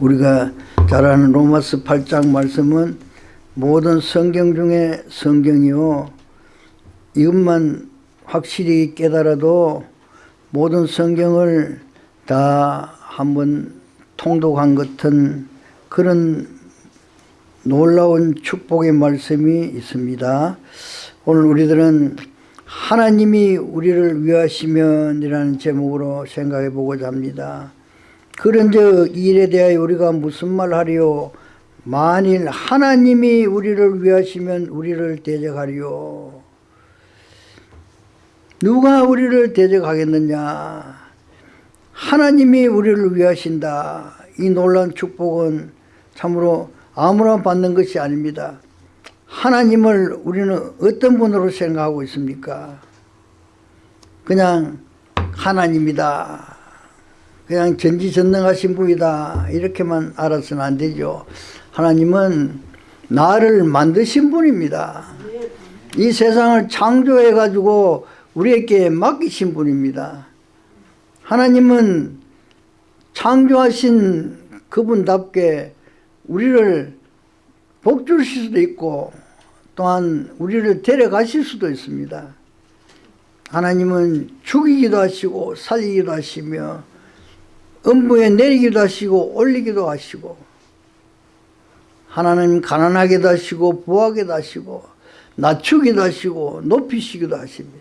우리가 잘 아는 로마스 8장 말씀은 모든 성경 중에 성경이요. 이것만 확실히 깨달아도 모든 성경을 다 한번 통독한 같은 그런 놀라운 축복의 말씀이 있습니다. 오늘 우리들은 하나님이 우리를 위하시면이라는 제목으로 생각해 보고자 합니다. 그런 저 일에 대하여 우리가 무슨 말 하리요? 만일 하나님이 우리를 위하시면 우리를 대적하리요. 누가 우리를 대적하겠느냐? 하나님이 우리를 위하신다. 이 놀라운 축복은 참으로 아무나 받는 것이 아닙니다. 하나님을 우리는 어떤 분으로 생각하고 있습니까? 그냥 하나님이다. 그냥 전지전능하신 분이다. 이렇게만 알아서는 안 되죠. 하나님은 나를 만드신 분입니다. 이 세상을 창조해 가지고 우리에게 맡기신 분입니다. 하나님은 창조하신 그분답게 우리를 복 주실 수도 있고 또한 우리를 데려가실 수도 있습니다. 하나님은 죽이기도 하시고 살리기도 하시며 음부에 내리기도 하시고 올리기도 하시고 하나님 가난하게도 하시고 부하게도 하시고 낮추기도 하시고 높이시기도 하십니다.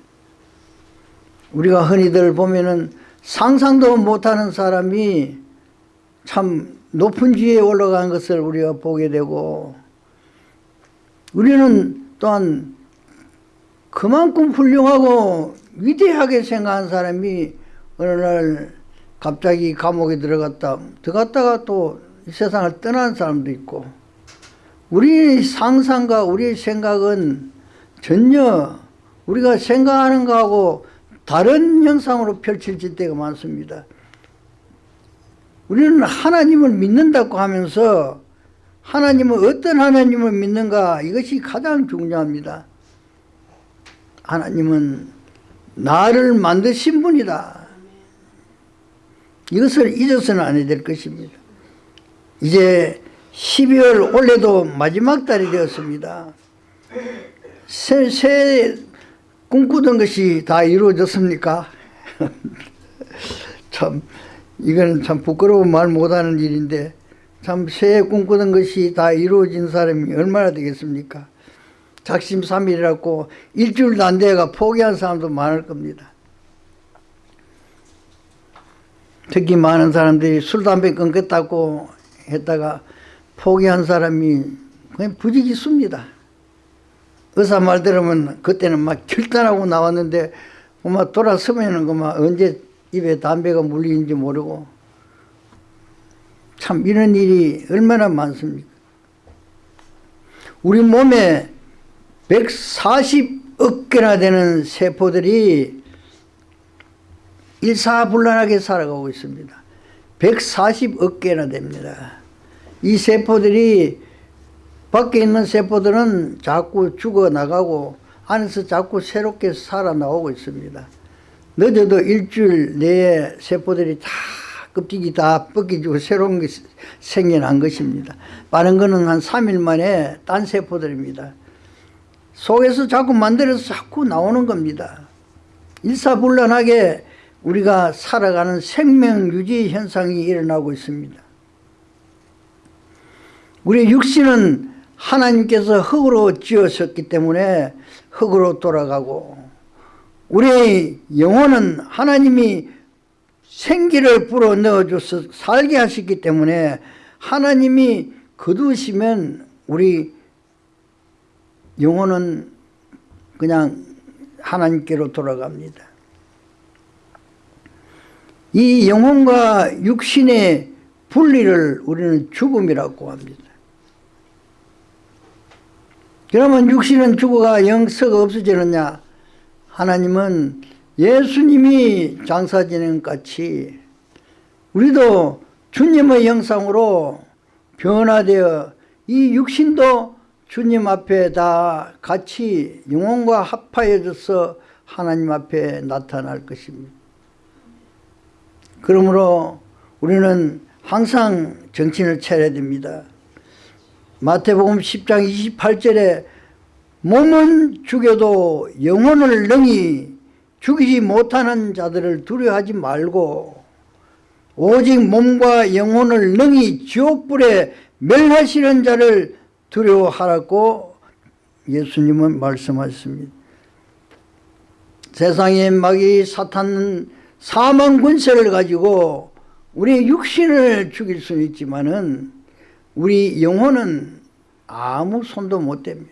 우리가 흔히들 보면은 상상도 못하는 사람이 참 높은 지에 올라간 것을 우리가 보게 되고 우리는 또한 그만큼 훌륭하고 위대하게 생각한 사람이 어느 날 갑자기 감옥에 들어갔다 들어갔다가 또이 세상을 떠난 사람도 있고 우리 상상과 우리 생각은 전혀 우리가 생각하는 거하고 다른 형상으로 펼쳐질 때가 많습니다. 우리는 하나님을 믿는다고 하면서 하나님은 어떤 하나님을 믿는가 이것이 가장 중요합니다. 하나님은 나를 만드신 분이다. 이것을 잊어서는 안 해야 될 것입니다. 이제 12월 올해도 마지막 달이 되었습니다. 새, 새 꿈꾸던 것이 다 이루어졌습니까? 참 이거는 참 부끄러운 말 못하는 일인데 참 새해 꿈꾸던 것이 다 이루어진 사람이 얼마나 되겠습니까? 작심 삼일이라고 일주일도 안 돼가 포기한 사람도 많을 겁니다. 특히 많은 사람들이 술, 담배 끊겠다고 했다가 포기한 사람이 그냥 부지기수입니다. 의사 말 들으면 그때는 막 결단하고 나왔는데 막 돌아서면은 그만 언제 입에 담배가 물리는지 모르고 참 이런 일이 얼마나 많습니까? 우리 몸에 140억 개나 되는 세포들이 일사불란하게 살아가고 있습니다. 140억 개나 됩니다. 이 세포들이 밖에 있는 세포들은 자꾸 죽어나가고 안에서 자꾸 새롭게 살아나오고 있습니다. 늦어도 일주일 내에 세포들이 다 껍질이 다 벗겨지고 새로운 게 생겨난 것입니다. 빠른 거는 한 3일 만에 딴 세포들입니다. 속에서 자꾸 만들어서 자꾸 나오는 겁니다. 일사불란하게 우리가 살아가는 생명유지 현상이 일어나고 있습니다. 우리 육신은 하나님께서 흙으로 지으셨기 때문에 흙으로 돌아가고 우리의 영혼은 하나님이 생기를 불어 넣어줘서 살게 하셨기 때문에 하나님이 거두시면 우리 영혼은 그냥 하나님께로 돌아갑니다. 이 영혼과 육신의 분리를 우리는 죽음이라고 합니다. 그러면 육신은 죽어가 영서가 없어지느냐? 하나님은 예수님이 장사 지낸 같이 우리도 주님의 형상으로 변화되어 이 육신도 주님 앞에 다 같이 영혼과 합하여져서 하나님 앞에 나타날 것입니다. 그러므로 우리는 항상 정신을 차려야 됩니다. 마태복음 10장 28절에 몸은 죽여도 영혼을 능히 죽이지 못하는 자들을 두려워하지 말고 오직 몸과 영혼을 능히 지옥불에 멸하시는 자를 두려워하라고 예수님은 말씀하셨습니다. 세상의 마귀 사탄은 사망 군세를 가지고 우리 육신을 죽일 수는 있지만은 우리 영혼은 아무 손도 못 댑니다.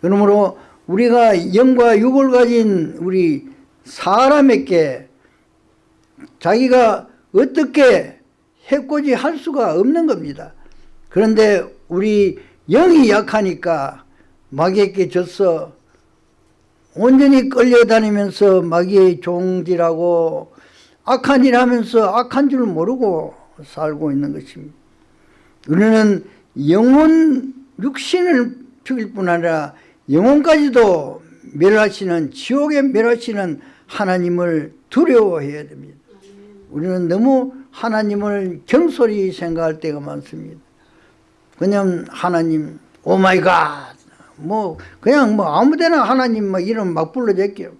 그러므로 우리가 영과 육을 가진 우리 사람에게 자기가 어떻게 해코지 할 수가 없는 겁니다. 그런데 우리 영이 약하니까 마귀에게 져서 온전히 끌려다니면서 마귀의 종지라고 악한 일 하면서 악한 줄 모르고 살고 있는 것입니다. 우리는 영혼 육신을 죽일 뿐 아니라 영혼까지도 멸하시는 지옥에 멸하시는 하나님을 두려워해야 됩니다. 우리는 너무 하나님을 경솔히 생각할 때가 많습니다. 그냥 하나님 oh my god 뭐 그냥 뭐 아무데나 하나님 막 이름 막 불러댔게요.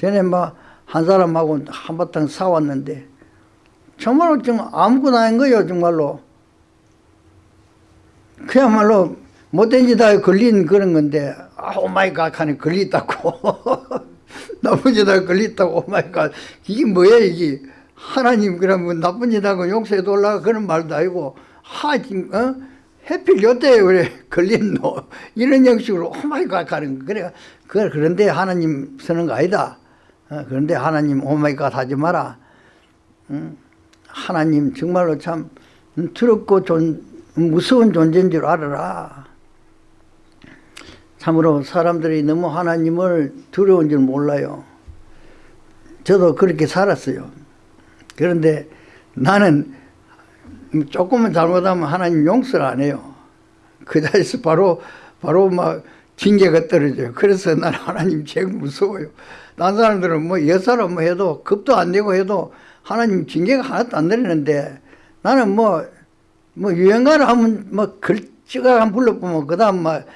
전에 막 한 사람하고 한바탕 싸웠는데 정말로 좀 아무것도 아닌 거예요 정말로. 그야말로 못된 짓에 걸린 그런 건데 아 oh my god 하니 걸렸다고 나쁜 짓에 걸렸다고 oh my god 이게 뭐야 이게 하나님 그러면 나쁜 짓 하고 용서해 달라 그런 말도 아니고 하 지금 어? 해필 요때 걸린 너 이런 형식으로 oh my god 거 그래 그 그런데 하나님 쓰는 거 아니다 어? 그런데 하나님 oh my god 하지 마라 응? 하나님 정말로 참 두렵고 존, 무서운 존재인 줄 알아라 참으로 사람들이 너무 하나님을 두려운 줄 몰라요 저도 그렇게 살았어요 그런데 나는 조금만 잘못하면 하나님 용서를 안 해요. 그 자리에서 바로, 바로 막 징계가 떨어져요. 그래서 나는 하나님 제일 무서워요. 다른 사람들은 뭐 여사로 뭐 해도 급도 안 되고 해도 하나님 징계가 하나도 안 내리는데 나는 뭐, 뭐 유행가를 하면 뭐 글씨가 한 불러보면 그 다음 막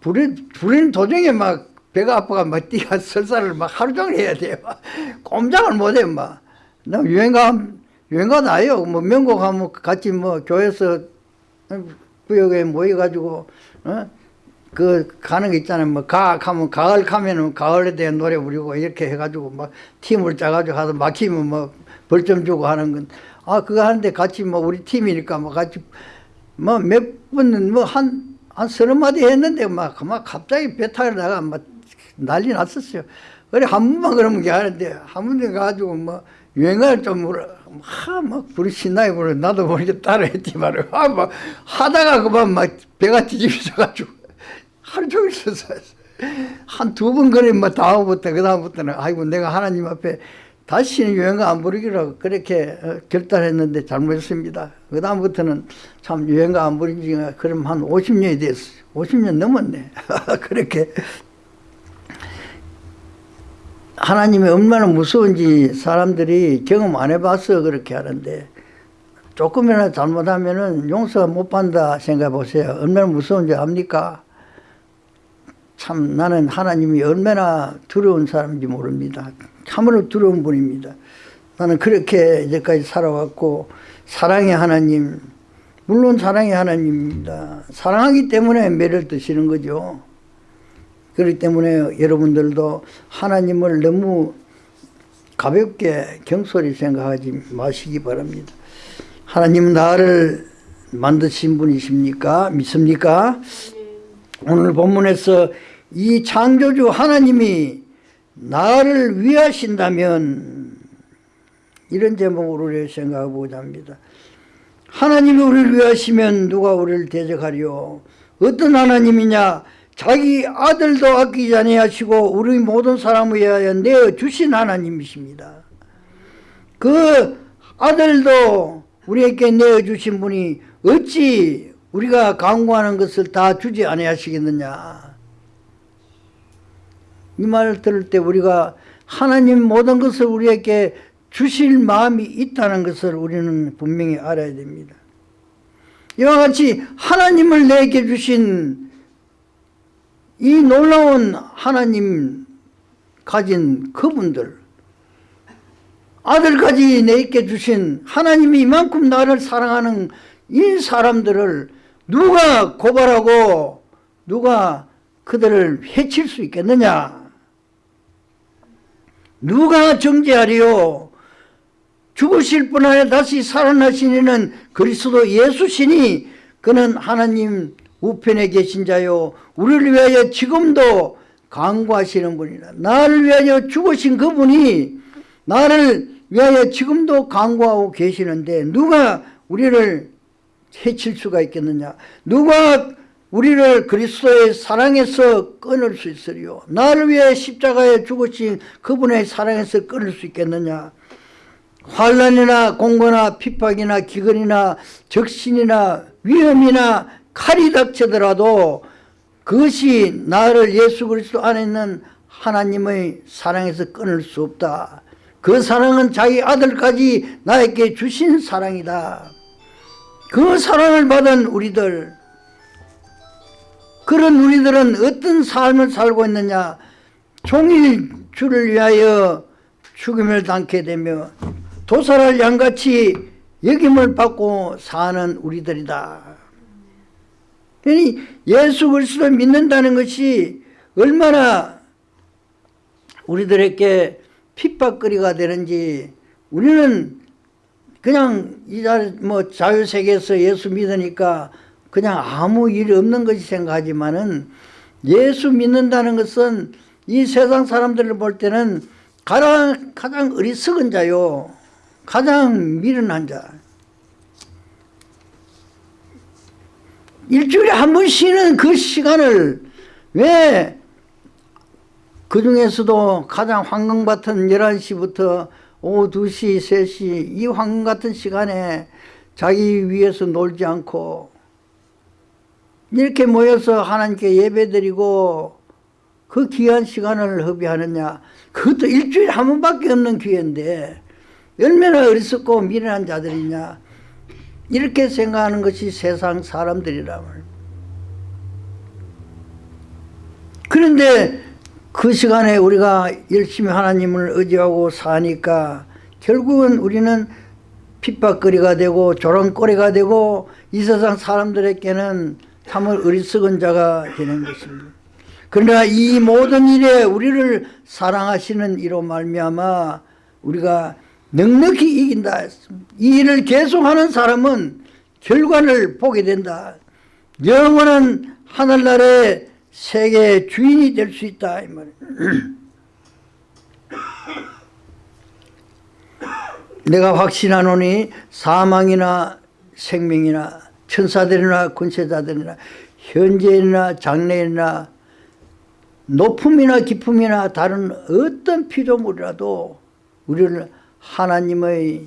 부린, 부린 도중에 막 배가 아파가 막 뛰가 설사를 막 하루 종일 해야 돼요. 꼼짝을 못 해요, 막. 나 유행가 유 행가 나요. 뭐 명곡 하면 같이 뭐 교회에서 구역에 모여가지고 어? 그 가는 거 있잖아요. 뭐 가악 하면 가을 가면은 가을에 대한 노래 부르고 이렇게 해가지고 막 팀을 짜가지고 하서 막히면 뭐 벌점 주고 하는 건 아 그거 하는데 같이 뭐 우리 팀이니까 뭐 같이 뭐몇 분은 뭐한한 서너 마디 했는데 막, 막 갑자기 배 타려다가 막 난리 났었어요. 그래 한 번만 그러면 게 하는데 한 번에 가지고 뭐 유행을 좀 물어 막 불이 신나게 불어 나도 모르게 따라했지 말이야 아, 막 하다가 그만 막 배가 뒤집어져가지고 하루 종일 서서 한두 번 그래 뭐 다음부터 그 다음부터는 아이고 내가 하나님 앞에 다시는 유행가 안 부르기로 그렇게 어, 결단했는데 잘못했습니다. 그 다음부터는 참 유행가 안 부른 지가 그럼 한 50년이 됐어요. 50년 넘었네. 그렇게 하나님이 얼마나 무서운지 사람들이 경험 안 해봐서 그렇게 하는데 조금이나 잘못하면 은 용서 못 받는다 생각해 보세요. 얼마나 무서운지 압니까? 참 나는 하나님이 얼마나 두려운 사람인지 모릅니다. 참으로 두려운 분입니다. 나는 그렇게 이제까지 살아왔고 사랑의 하나님 물론 사랑의 하나님입니다. 사랑하기 때문에 매를 드시는 거죠. 그렇기 때문에 여러분들도 하나님을 너무 가볍게 경솔히 생각하지 마시기 바랍니다. 하나님 나를 만드신 분이십니까? 믿습니까? 오늘 본문에서 이 창조주 하나님이 나를 위하신다면 이런 제목으로 생각해보자 합니다. 하나님이 우리를 위하시면 누가 우리를 대적하리요? 어떤 하나님이냐? 자기 아들도 아끼지 아니하시고 우리 모든 사람을 위하여 내어 주신 하나님이십니다. 그 아들도 우리에게 내어 주신 분이 어찌 우리가 강구하는 것을 다 주지 아니하시겠느냐 이 말을 들을 때 우리가 하나님 모든 것을 우리에게 주실 마음이 있다는 것을 우리는 분명히 알아야 됩니다. 이와 같이 하나님을 내게 주신 이 놀라운 하나님 가진 그분들 아들까지 내게 주신 하나님이 이만큼 나를 사랑하는 이 사람들을 누가 고발하고 누가 그들을 해칠 수 있겠느냐? 누가 정죄하리요? 죽으실 분 안에 다시 살아나시는 그리스도 예수시니 그는 하나님 우편에 계신 자요 우리를 위하여 지금도 강구하시는 분이라. 나를 위하여 죽으신 그분이 나를 위하여 지금도 강구하고 계시는데 누가 우리를 해칠 수가 있겠느냐? 누가 우리를 그리스도의 사랑에서 끊을 수 있으리요? 나를 위해 십자가에 죽으신 그분의 사랑에서 끊을 수 있겠느냐? 환란이나 공고나 핍박이나 기근이나 적신이나 위험이나 칼이 닥치더라도 그것이 나를 예수 그리스도 안에 있는 하나님의 사랑에서 끊을 수 없다. 그 사랑은 자기 아들까지 나에게 주신 사랑이다. 그 사랑을 받은 우리들 그런 우리들은 어떤 삶을 살고 있느냐? 종일 주를 위하여 죽음을 당게 되며 도살할 양같이 여김을 받고 사는 우리들이다 그러니 예수 그리스도를 믿는다는 것이 얼마나 우리들에게 핍박거리가 되는지 우리는 그냥 이뭐 자유세계에서 예수 믿으니까 그냥 아무 일 없는 것이 생각하지만은 예수 믿는다는 것은 이 세상 사람들을 볼 때는 가장, 가장 어리석은 자요. 가장 미련한 자. 일주일에 한 번 쉬는 그 시간을 왜 그 중에서도 가장 황금 같은 11시부터 오후 2시, 3시 이 황금 같은 시간에 자기 위해서 놀지 않고 이렇게 모여서 하나님께 예배드리고 그 귀한 시간을 허비하느냐. 그것도 일주일에 한 번밖에 없는 기회인데 얼마나 어리석고 미련한 자들이냐 이렇게 생각하는 것이 세상 사람들이라면 그런데 그 시간에 우리가 열심히 하나님을 의지하고 사니까 결국은 우리는 핍박거리가 되고 조롱거리가 되고 이 세상 사람들에게는 참을 어리석은 자가 되는 것입니다. 그러나 이 모든 일에 우리를 사랑하시는 이로 말미암아 우리가 넉넉히 이긴다. 이 일을 계속하는 사람은 결과를 보게 된다. 영원한 하늘나라의 세계의 주인이 될 수 있다. 이. 내가 확신하노니 사망이나 생명이나 천사들이나 군세자들이나 현재이나 장래이나 높음이나 깊음이나 다른 어떤 피조물이라도 우리를 하나님의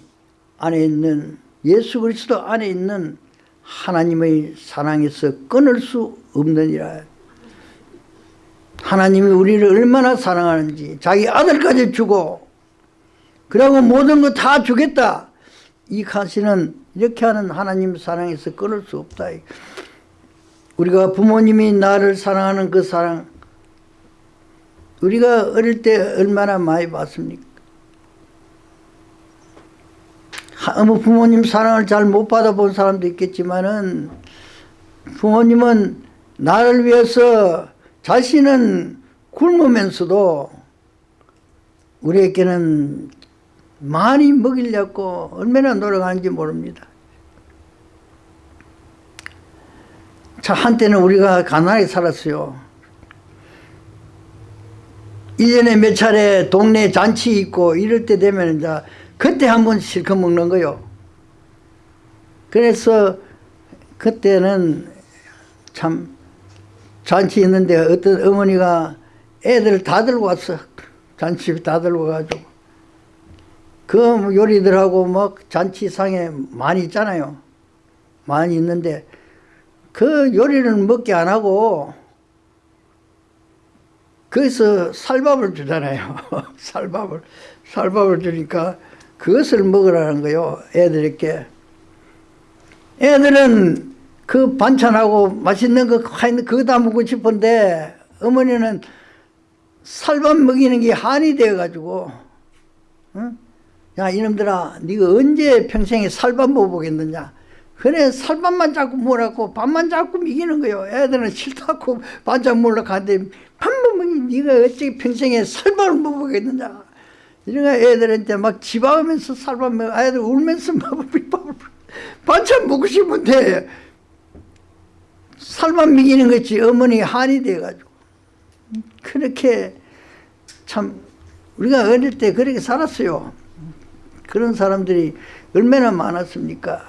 안에 있는 예수 그리스도 안에 있는 하나님의 사랑에서 끊을 수 없느니라. 하나님이 우리를 얼마나 사랑하는지 자기 아들까지 주고 그리고 모든 거 다 주겠다. 이 가시는 이렇게 하는 하나님 사랑에서 끊을 수 없다. 우리가 부모님이 나를 사랑하는 그 사랑 우리가 어릴 때 얼마나 많이 봤습니까 뭐 부모님 사랑을 잘 못 받아본 사람도 있겠지만은 부모님은 나를 위해서 자신은 굶으면서도 우리에게는 많이 먹이려고 얼마나 노력하는지 모릅니다. 자, 한때는 우리가 가난하게 살았어요. 1년에 몇 차례 동네 잔치 있고 이럴 때 되면 이제 그때 한번 실컷 먹는 거요. 그래서 그때는 참 잔치 있는데 어떤 어머니가 애들 다 들고 왔어. 잔치 다 들고 가지고. 그 요리들하고 막 잔치상에 많이 있잖아요. 많이 있는데 그 요리는 먹게 안 하고 거기서 쌀밥을 주잖아요. 쌀밥을 쌀밥을 주니까 그것을 먹으라는 거요. 애들에게. 애들은 그 반찬하고 맛있는 거 그거 다 먹고 싶은데 어머니는 살밥 먹이는 게 한이 되어가지고 응? 야 이놈들아 네가 언제 평생에 살밥 먹어보겠느냐 그래 살밥만 자꾸 먹으라고 밥만 자꾸 먹이는 거요 애들은 싫다고 반찬 먹으러 가는데 밥만 먹이 네가 어찌 평생에 살밥을 먹어보겠느냐 이러니까 애들한테 막 집어가면서 살밥 먹어 애들 울면서 막 반찬 먹고 싶은데 살만 먹이는 것이 어머니 한이 돼가지고 그렇게 참 우리가 어릴 때 그렇게 살았어요. 그런 사람들이 얼마나 많았습니까?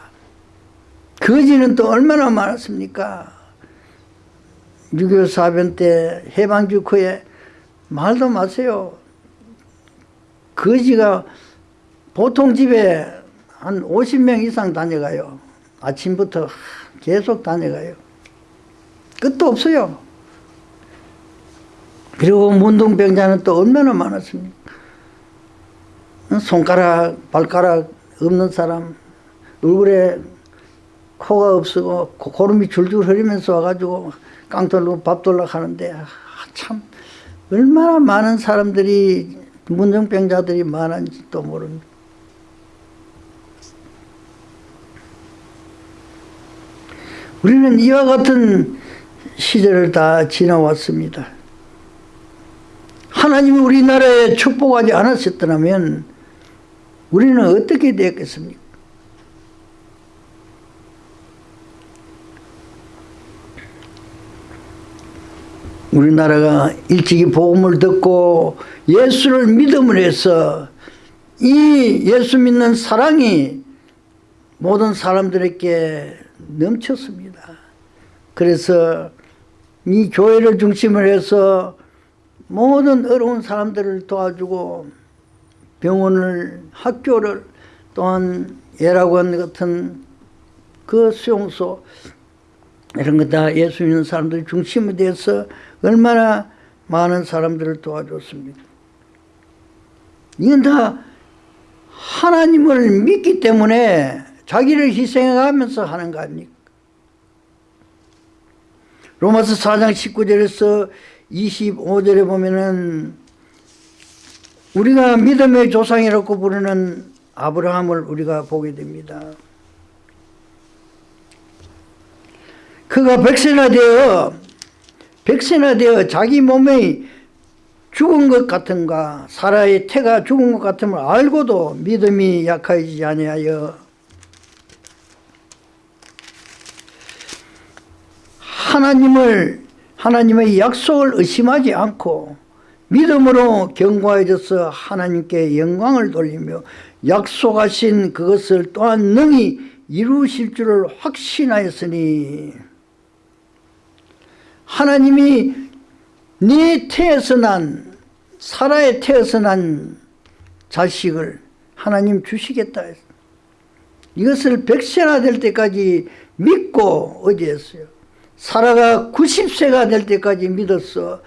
거지는 또 얼마나 많았습니까? 6.25 사변 때 해방 직후에 말도 마세요. 거지가 보통 집에 한 50명 이상 다녀가요. 아침부터 계속 다녀가요. 끝도 없어요. 그리고 문둥병자는 또 얼마나 많았습니까? 손가락, 발가락 없는 사람, 얼굴에 코가 없고 고름이 줄줄 흐리면서 와가지고 깡돌로 밥 돌라 하는데 아, 참 얼마나 많은 사람들이 문둥병자들이 많은지 또 모릅니다. 우리는 이와 같은 시절을 다 지나왔습니다. 하나님이 우리나라에 축복하지 않았었더라면 우리는 어떻게 되었겠습니까? 우리나라가 일찍이 복음을 듣고 예수를 믿음을 해서 이 예수 믿는 사랑이 모든 사람들에게 넘쳤습니다. 그래서 이 교회를 중심으로 해서 모든 어려운 사람들을 도와주고 병원을 학교를 또한 예락원 같은 그 수용소 이런 거 다 예수 믿는 사람들 중심이 돼서 얼마나 많은 사람들을 도와줬습니다. 이건 다 하나님을 믿기 때문에 자기를 희생하면서 하는 거 아닙니까? 로마서 4장 19절에서 25절에 보면은 우리가 믿음의 조상이라고 부르는 아브라함을 우리가 보게 됩니다. 그가 백세나 되어 백세나 되어 자기 몸에 죽은 것 같은가 사라의 태가 죽은 것 같음을 알고도 믿음이 약하지 아니하여. 하나님을 하나님의 약속을 의심하지 않고 믿음으로 경고해져서 하나님께 영광을 돌리며 약속하신 그것을 또한 능히 이루실 줄을 확신하였으니 하나님이 네 태에서 난 사라의 태에서 난 자식을 하나님 주시겠다 했어. 이것을 백세나 될 때까지 믿고 어제했어요. 사라가 90세가 될 때까지 믿어서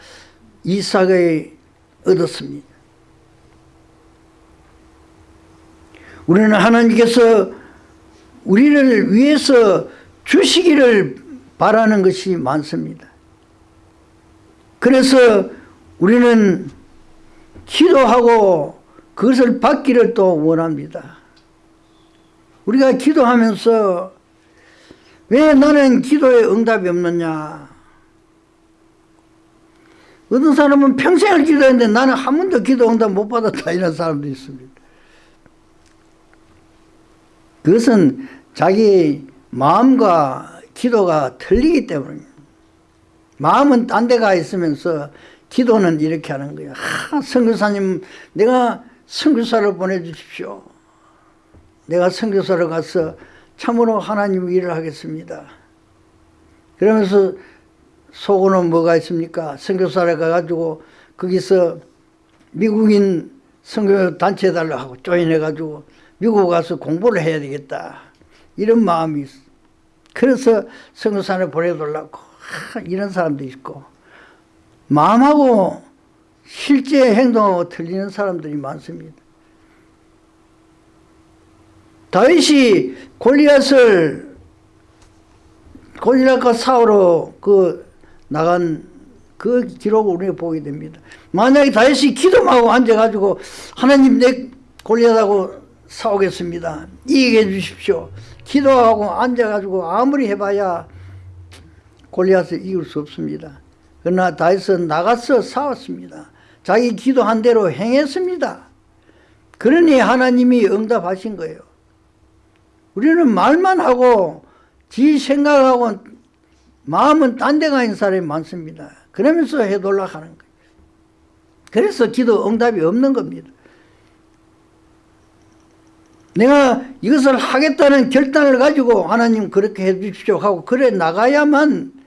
이삭을 얻었습니다. 우리는 하나님께서 우리를 위해서 주시기를 바라는 것이 많습니다. 그래서 우리는 기도하고 그것을 받기를 또 원합니다. 우리가 기도하면서 왜 나는 기도에 응답이 없느냐? 어떤 사람은 평생을 기도했는데 나는 한 번도 기도 응답 못 받았다 이런 사람도 있습니다. 그것은 자기 마음과 기도가 틀리기 때문입니다 마음은 딴 데가 있으면서 기도는 이렇게 하는 거예요 하, 선교사님 내가 선교사를 보내주십시오 내가 선교사를 가서 참으로 하나님 일을 하겠습니다. 그러면서 속으로는 뭐가 있습니까? 선교사를 가가지고 거기서 미국인 선교 단체 달라 하고 조인해가지고 미국 가서 공부를 해야 되겠다. 이런 마음이 있어. 그래서 선교사를 보내달라고 이런 사람도 있고 마음하고 실제 행동하고 틀리는 사람들이 많습니다. 다윗이 골리앗을 골리앗과 싸우러 그 나간 그 기록을 우리가 보게 됩니다. 만약에 다윗이 기도하고 앉아가지고 하나님 내 골리앗하고 싸우겠습니다. 이기게 해주십시오. 기도하고 앉아가지고 아무리 해봐야 골리앗을 이길 수 없습니다. 그러나 다윗은 나가서 싸웠습니다. 자기 기도한 대로 행했습니다. 그러니 하나님이 응답하신 거예요. 우리는 말만 하고 지 생각하고 마음은 딴 데가 있는 사람이 많습니다. 그러면서 해돌라 하는 거예요. 그래서 기도 응답이 없는 겁니다. 내가 이것을 하겠다는 결단을 가지고 하나님 그렇게 해 주십시오 하고 그래 나가야만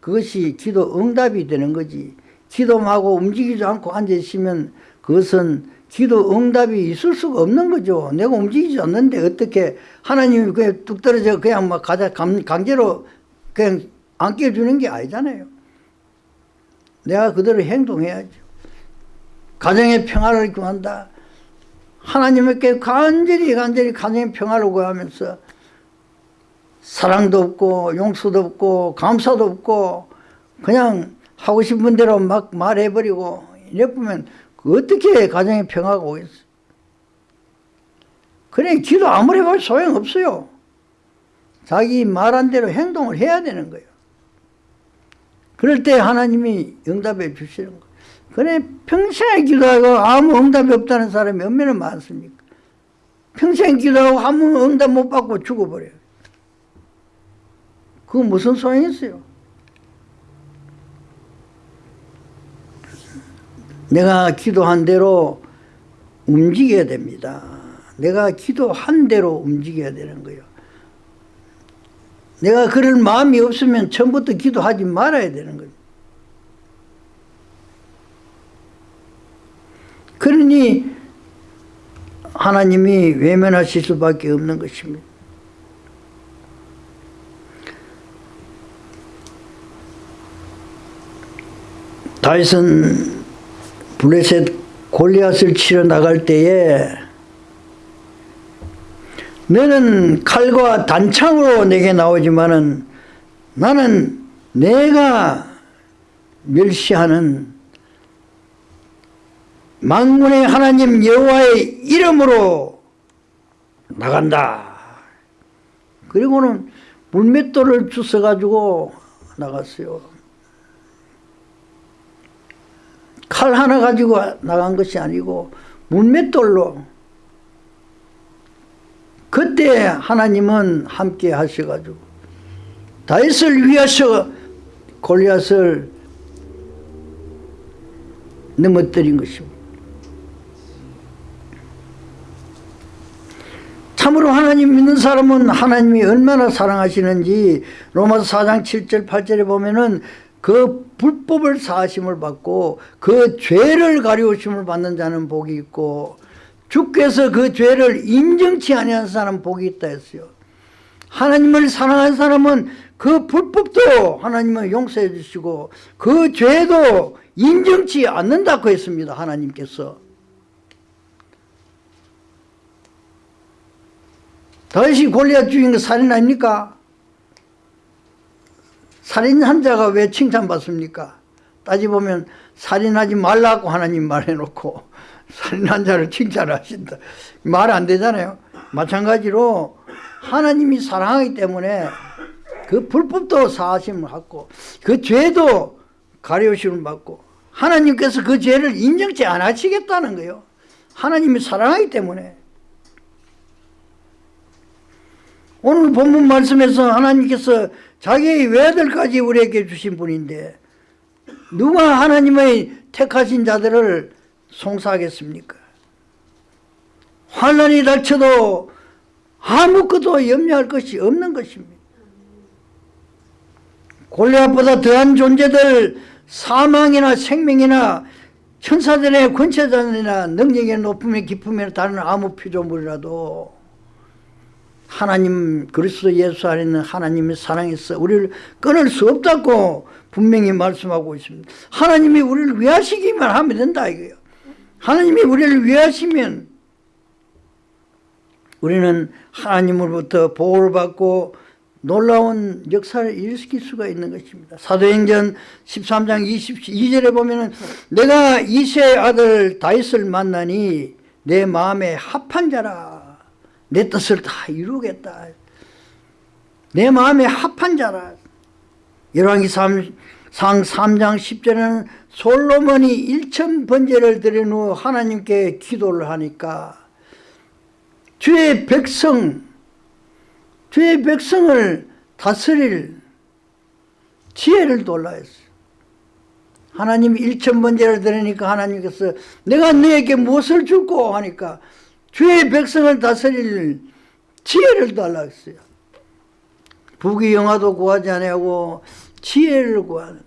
그것이 기도 응답이 되는 거지. 기도하고 움직이지 않고 앉아 있으면 그것은 기도 응답이 있을 수가 없는 거죠. 내가 움직이지 않는데 어떻게 하나님이 그냥 뚝 떨어져 그냥 막 가자 강제로 그냥 안 깨주는 게 아니잖아요. 내가 그대로 행동해야죠. 가정의 평화를 구한다. 하나님께 간절히 간절히 가정의 평화를 구하면서 사랑도 없고 용서도 없고 감사도 없고 그냥 하고 싶은 대로 막 말해버리고 이래 보면 어떻게 가정의 평화가 오겠어? 그래 기도 아무리 해봐도 소용없어요. 자기 말한 대로 행동을 해야 되는 거예요. 그럴 때 하나님이 응답해 주시는 거예요. 그래 평생 기도하고 아무 응답이 없다는 사람이 얼마나 많습니까? 평생 기도하고 아무 응답 못 받고 죽어버려요 그거 무슨 소용이 있어요? 내가 기도한 대로 움직여야 됩니다. 내가 기도한 대로 움직여야 되는 거예요. 내가 그럴 마음이 없으면 처음부터 기도하지 말아야 되는 거예요. 그러니 하나님이 외면하실 수밖에 없는 것입니다. 다윗은 블레셋 골리앗을 치러 나갈 때에 너는 칼과 단창으로 내게 나오지만은 나는 내가 멸시하는 만군의 하나님 여호와의 이름으로 나간다. 그리고는 물맷돌을 주워가지고 나갔어요. 칼 하나 가지고 나간 것이 아니고 물맷돌로 그때 하나님은 함께 하셔가지고 다윗을 위하여 골리앗을 넘어뜨린 것입니다. 참으로 하나님 믿는 사람은 하나님이 얼마나 사랑하시는지 로마서 4장 7절 8절에 보면은 그 불법을 사하심을 받고 그 죄를 가리우심을 받는 자는 복이 있고 주께서 그 죄를 인정치 아니한 사람 복이 있다 했어요. 하나님을 사랑한 사람은 그 불법도 하나님은 용서해 주시고 그 죄도 인정치 않는다고 했습니다. 하나님께서. 다윗이 골리앗 죽인 거 살인 아닙니까? 살인한 자가 왜 칭찬받습니까? 따지보면 살인하지 말라고 하나님 말해놓고 살인한 자를 칭찬하신다. 말 안 되잖아요. 마찬가지로 하나님이 사랑하기 때문에 그 불법도 사하심을 받고 그 죄도 가려우심을 받고 하나님께서 그 죄를 인정치 안 하시겠다는 거예요. 하나님이 사랑하기 때문에 오늘 본문 말씀에서 하나님께서 자기의 외아들까지 우리에게 주신 분인데 누가 하나님의 택하신 자들을 송사하겠습니까? 환란이 닥쳐도 아무것도 염려할 것이 없는 것입니다. 골리앗보다 더한 존재들 사망이나 생명이나 천사들의 권세자들이나 능력의 높음의 기쁨에 다른 아무 피조물이라도 하나님 그리스도 예수 안에 있는 하나님의 사랑에서 우리를 끊을 수 없다고 분명히 말씀하고 있습니다. 하나님이 우리를 위하시기만 하면 된다 이거예요. 하나님이 우리를 위하시면 우리는 하나님으로부터 보호를 받고 놀라운 역사를 일으킬 수가 있는 것입니다. 사도행전 13장 22절에 보면 내가 이세의 아들 다윗을 만나니 내 마음에 합한 자라 내 뜻을 다 이루겠다. 내 마음에 합한 자라 열왕기 3, 상 3장 10절에는 솔로몬이 1천 번제를 드린 후 하나님께 기도를 하니까 주의 백성 주의 백성을 다스릴 지혜를 돌라 했어요. 하나님이 1천 번제를 드리니까 하나님께서 내가 너에게 무엇을 줄고 하니까 주의 백성을 다스릴 지혜를 달라 했어요. 부귀 영화도 구하지 아니하고 지혜를 구하는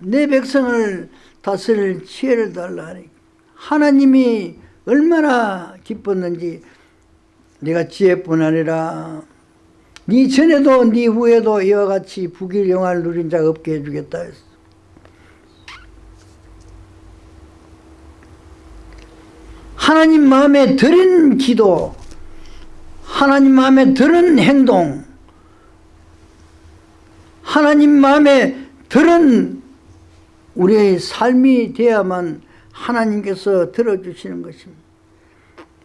내 백성을 다스릴 지혜를 달라 하니 하나님이 얼마나 기뻤는지 내가 지혜뿐 아니라 네 전에도 네 후에도 이와 같이 부귀 영화를 누린 자가 없게 해주겠다 했어. 하나님 마음에 드린 기도 하나님 마음에 드는 행동 하나님 마음에 들은 우리의 삶이 되야만 하나님께서 들어주시는 것입니다.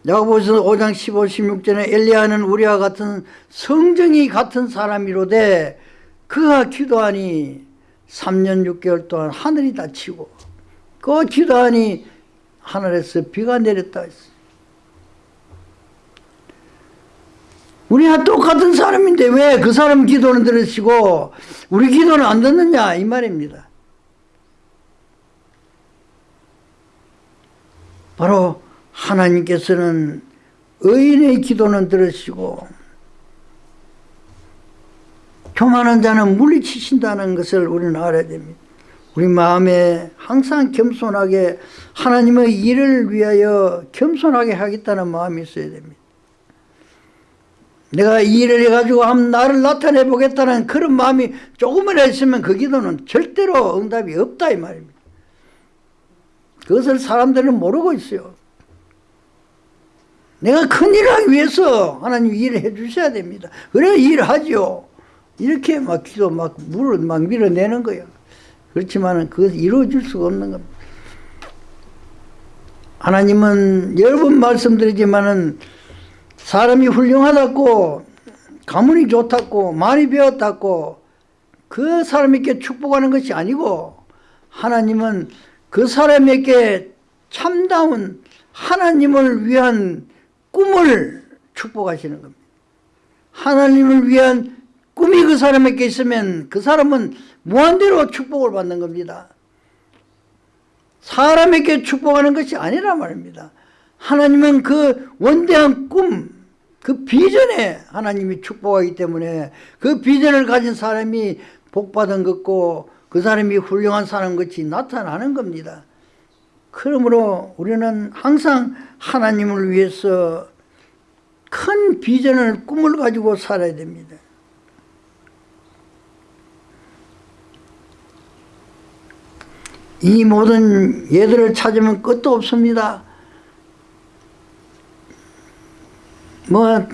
야고보서 5장 15, 16절에 엘리야는 우리와 같은 성정이 같은 사람이로되 그가 기도하니 3년 6개월 동안 하늘이 닫히고 그 기도하니 하늘에서 비가 내렸다 했어요. 우리가 똑같은 사람인데 왜 그 사람 기도는 들으시고 우리 기도는 안 듣느냐 이 말입니다. 바로 하나님께서는 의인의 기도는 들으시고 교만한 자는 물리치신다는 것을 우리는 알아야 됩니다. 우리 마음에 항상 겸손하게 하나님의 일을 위하여 겸손하게 하겠다는 마음이 있어야 됩니다. 내가 이 일을 해가지고 한번 나를 나타내 보겠다는 그런 마음이 조금이라 있으면 그 기도는 절대로 응답이 없다 이 말입니다. 그것을 사람들은 모르고 있어요. 내가 큰 일을 하기 위해서 하나님 일을 해 주셔야 됩니다. 그래 일을 하죠. 이렇게 막 기도 막 물을 막 밀어내는 거예요. 그렇지만 그것을 이루어질 수가 없는 겁니다. 하나님은 여러 번 말씀드리지만은 사람이 훌륭하다고 가문이 좋다고 많이 배웠다고 그 사람에게 축복하는 것이 아니고 하나님은 그 사람에게 참다운 하나님을 위한 꿈을 축복하시는 겁니다. 하나님을 위한 꿈이 그 사람에게 있으면 그 사람은 무한대로 축복을 받는 겁니다. 사람에게 축복하는 것이 아니란 말입니다. 하나님은 그 원대한 꿈, 그 비전에 하나님이 축복하기 때문에 그 비전을 가진 사람이 복받은 것고 그 사람이 훌륭한 사람 같이 나타나는 겁니다. 그러므로 우리는 항상 하나님을 위해서 큰 비전을 꿈을 가지고 살아야 됩니다. 이 모든 예들을 찾으면 끝도 없습니다. 뭐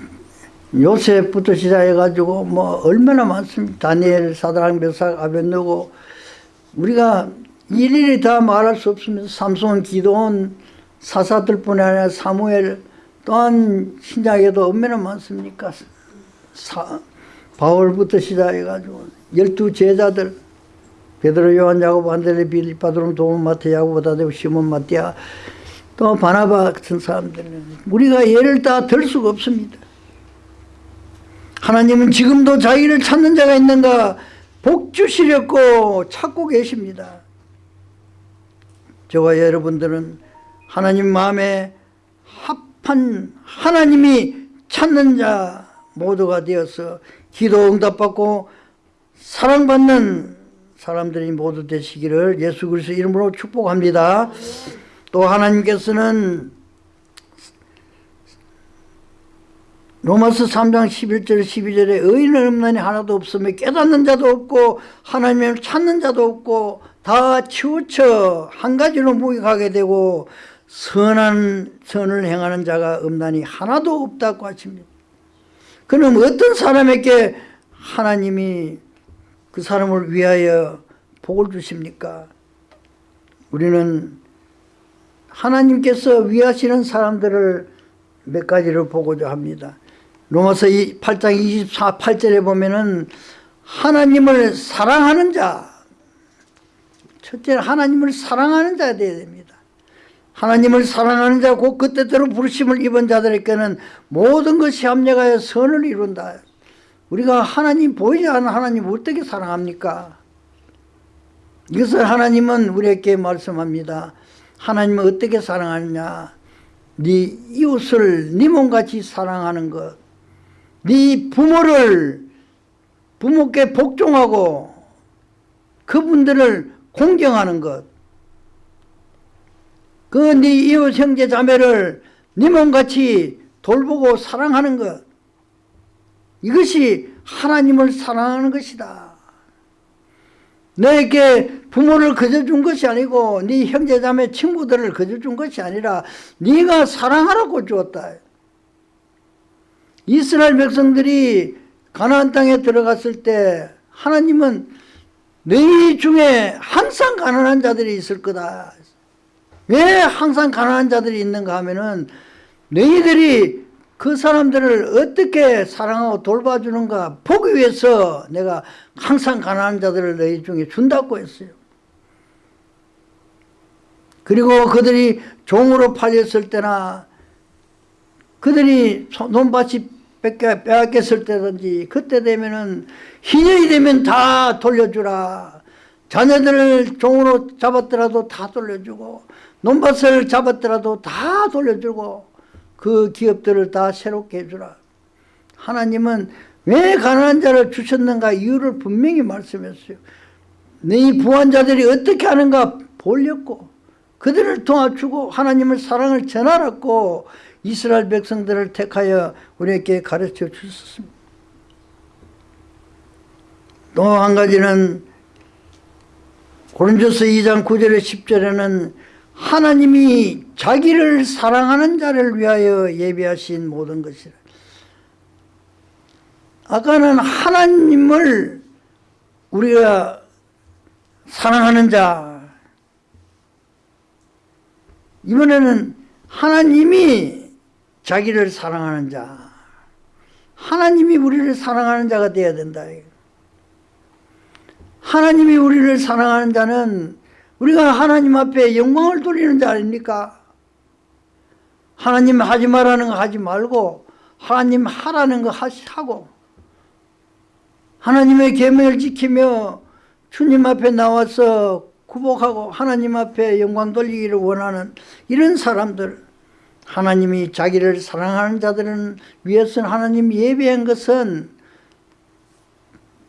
요셉부터 시작해가지고 뭐 얼마나 많습니다. 다니엘, 사드랑, 메삭, 아벤누고 우리가 일일이 다 말할 수 없습니다. 삼손, 기도원, 사사들뿐 아니라 사무엘 또한 신약에도 얼마나 많습니까? 사, 바울부터 시작해가지고 열두 제자들 베드로, 요한, 야고보, 안드레, 빌립, 바드롬, 도마, 마태, 야고보, 다데오, 시몬, 마띠아 또 바나바 같은 사람들은 우리가 예를 다 들 수가 없습니다. 하나님은 지금도 자기를 찾는 자가 있는가 복 주시려고 찾고 계십니다. 저와 여러분들은 하나님 마음에 합한 하나님이 찾는 자 모두가 되어서 기도 응답받고 사랑받는 사람들이 모두 되시기를 예수 그리스도 이름으로 축복합니다. 또 하나님께서는 로마서 3장 11절 12절에 의인은 없나니 하나도 없으며 깨닫는 자도 없고 하나님을 찾는 자도 없고 다 치우쳐 한 가지로 무익하게 되고 선한 선을 행하는 자가 없나니 하나도 없다고 하십니다. 그럼 어떤 사람에게 하나님이 그 사람을 위하여 복을 주십니까? 우리는 하나님께서 위하시는 사람들을 몇 가지를 보고자 합니다. 로마서 8장 24, 8절에 보면은 하나님을 사랑하는 자 첫째는 하나님을 사랑하는 자가 되어야 됩니다. 하나님을 사랑하는 자, 곧 그때대로 부르심을 입은 자들에게는 모든 것이 합력하여 선을 이룬다. 우리가 하나님 보이지 않는 하나님 어떻게 사랑합니까? 이것을 하나님은 우리에게 말씀합니다. 하나님은 어떻게 사랑하느냐? 네 이웃을 네 몸같이 사랑하는 것. 네 부모를 부모께 복종하고 그분들을 공경하는 것. 그 네 이웃 형제 자매를 네 몸같이 돌보고 사랑하는 것. 이것이 하나님을 사랑하는 것이다. 너에게 부모를 거저 준 것이 아니고 네 형제자매 친구들을 거저 준 것이 아니라 네가 사랑하라고 주었다. 이스라엘 백성들이 가나안 땅에 들어갔을 때 하나님은 너희 중에 항상 가난한 자들이 있을 거다. 왜 항상 가난한 자들이 있는가 하면은 너희들이 그 사람들을 어떻게 사랑하고 돌봐주는가 보기 위해서 내가 항상 가난한 자들을 너희 중에 준다고 했어요. 그리고 그들이 종으로 팔렸을 때나 그들이 논밭이 빼앗겼을 때든지 그때 되면은 희년이 되면 다 돌려주라. 자녀들을 종으로 잡았더라도 다 돌려주고 논밭을 잡았더라도 다 돌려주고 그 기업들을 다 새롭게 해주라. 하나님은 왜 가난한 자를 주셨는가 이유를 분명히 말씀했어요. 네 부한 자들이 어떻게 하는가 보렸고 그들을 도와주고 하나님을 사랑을 전하라고 이스라엘 백성들을 택하여 우리에게 가르쳐 주셨습니다. 또 한 가지는 고린도서 2장 9절에 10절에는 하나님이 자기를 사랑하는 자를 위하여 예비하신 모든 것이라. 아까는 하나님을 우리가 사랑하는 자 이번에는 하나님이 자기를 사랑하는 자 하나님이 우리를 사랑하는 자가 되어야 된다. 하나님이 우리를 사랑하는 자는 우리가 하나님 앞에 영광을 돌리는 자 아닙니까? 하나님 하지 말라는 거 하지 말고 하나님 하라는 거 하고 하나님의 계명을 지키며 주님 앞에 나와서 구복하고 하나님 앞에 영광 돌리기를 원하는 이런 사람들 하나님이 자기를 사랑하는 자들은 위해서는 하나님 예배한 것은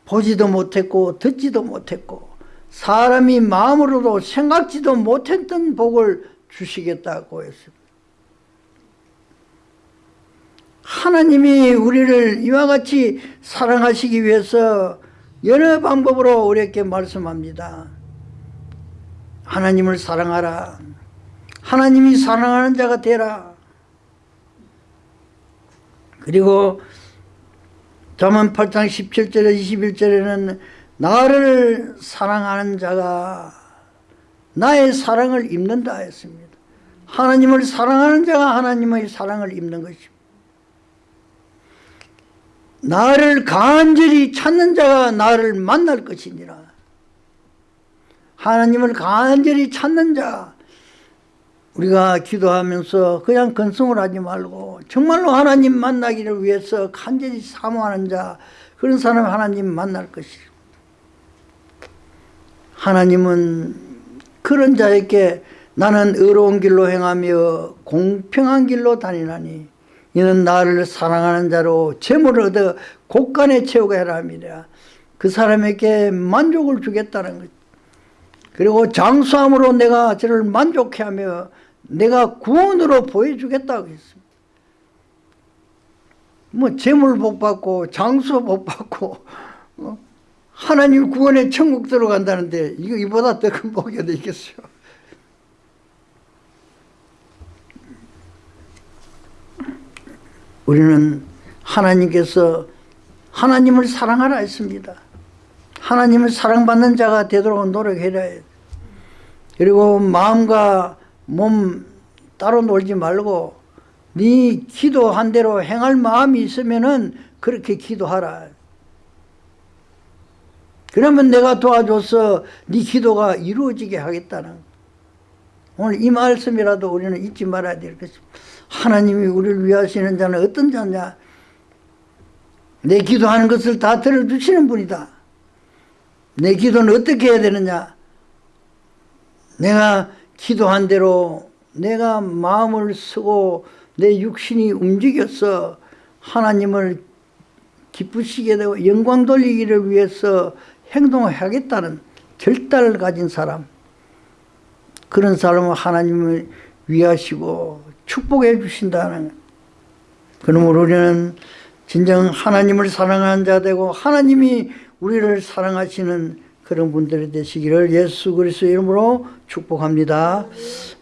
보지도 못했고 듣지도 못했고 사람이 마음으로도 생각지도 못했던 복을 주시겠다고 했습니다. 하나님이 우리를 이와 같이 사랑하시기 위해서 여러 방법으로 우리에게 말씀합니다. 하나님을 사랑하라. 하나님이 사랑하는 자가 되라. 그리고 잠언 8장 17절에 21절에는 나를 사랑하는 자가 나의 사랑을 입는다 했습니다. 하나님을 사랑하는 자가 하나님의 사랑을 입는 것입니다. 나를 간절히 찾는 자가 나를 만날 것이니라. 하나님을 간절히 찾는 자 우리가 기도하면서 그냥 건성을 하지 말고 정말로 하나님 만나기를 위해서 간절히 사모하는 자 그런 사람 하나님 만날 것이다. 하나님은 그런 자에게 나는 의로운 길로 행하며 공평한 길로 다니나니 이는 나를 사랑하는 자로 재물을 얻어 곳간에 채우게 하라 합니다. 그 사람에게 만족을 주겠다는 것. 그리고 장수함으로 내가 저를 만족해 하며 내가 구원으로 보여주겠다고 했습니다. 뭐 재물 복 받고 장수 복 받고 어? 하나님 구원에 천국 들어간다는데 이거 이보다 더 큰 복이 어디 있겠어요. 우리는 하나님께서 하나님을 사랑하라 했습니다. 하나님을 사랑받는 자가 되도록 노력해야 해. 그리고 마음과 몸 따로 놀지 말고 네 기도한 대로 행할 마음이 있으면 은 그렇게 기도하라. 그러면 내가 도와줘서 네 기도가 이루어지게 하겠다는 오늘 이 말씀이라도 우리는 잊지 말아야 될 것입니다. 하나님이 우리를 위하시는 자는 어떤 자냐? 내 기도하는 것을 다 들어주시는 분이다. 내 기도는 어떻게 해야 되느냐? 내가 기도한 대로 내가 마음을 쓰고 내 육신이 움직여서 하나님을 기쁘시게 되고 영광 돌리기를 위해서 행동하겠다는 결단을 가진 사람 그런 사람은 하나님을 위하시고 축복해 주신다는 그러므로 우리는 진정 하나님을 사랑하는 자 되고 하나님이 우리를 사랑하시는 그런 분들이 되시기를 예수 그리스도 이름으로 축복합니다.